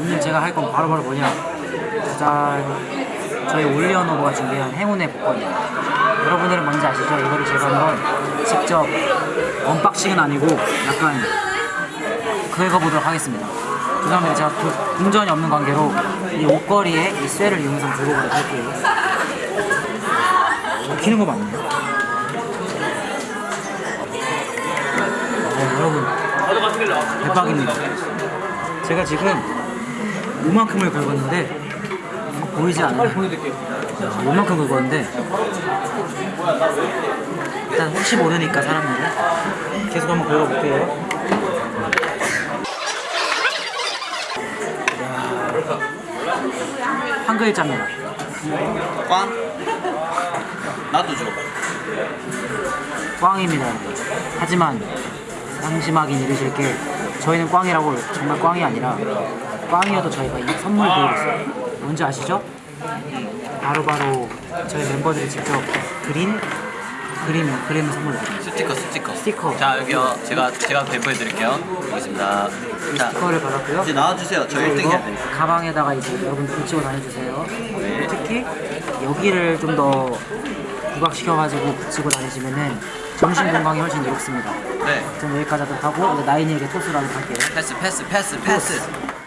오늘 제가 할 건 바로바로 뭐냐? 짜잔 저희 올리언 오버가 준비한 행운의 복권입니다 여러분들은 뭔지 아시죠? 이거를 제가 한번 직접 언박싱은 아니고 약간 그거 보도록 하겠습니다. 죄송합니다. 제가 도- 동전이 없는 관계로 이 옷걸이에 이 쇠를 이용해서 들고 가도록 할게요. 키는 거 맞나요? 어, 여러분 대박입니다 제가 지금 요만큼을 긁었는데 보이지 않아요? 자, 요만큼 긁었는데 일단 혹시 모르니까 사람들은 계속 한번 긁어볼게요 한 글자입니다 꽝? 나도 줘. 꽝입니다. 하지만 상심하긴 이르실 게 저희는 꽝이라고 정말 꽝이 아니라 꽝이어도 저희가 이 선물 드리고 있어요. 뭔지 아시죠? 바로바로 저희 멤버들이 직접 그린 그림 그림을 선물로 드립니다. 스티커, 스티커. 스티커. 자, 여기요. 제가, 제가 배포해 드릴게요. 이 자, 스티커를 받았고요. 이제 나와주세요. 저 1등 이거 해야. 가방에다가 이제 여러분 붙이고 다녀주세요. 특히 여기를 좀 더 부각시켜가지고 붙이고 다니시면은 정신 건강이 훨씬 좋습니다. 네. 저는 여기까지 하도록 하고 이제 나인이에게 토스를 하도록 할게요. 패스, 패스, 패스, 패스.